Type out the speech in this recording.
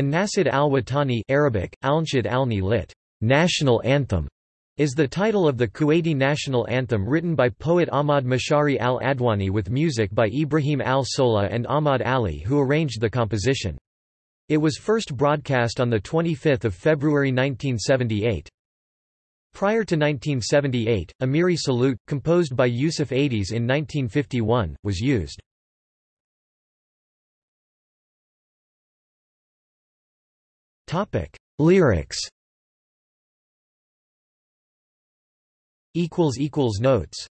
and Nasid al-Watani Arabic, Alnshid al-Ni lit. National Anthem is the title of the Kuwaiti national anthem written by poet Ahmad Mashari al-Adwani with music by Ibrahim al-Sola and Ahmad Ali who arranged the composition. It was first broadcast on 25 February 1978. Prior to 1978, Amiri Salute, composed by Yusuf Aidis in 1951, was used. Lyrics. Equals equals Notes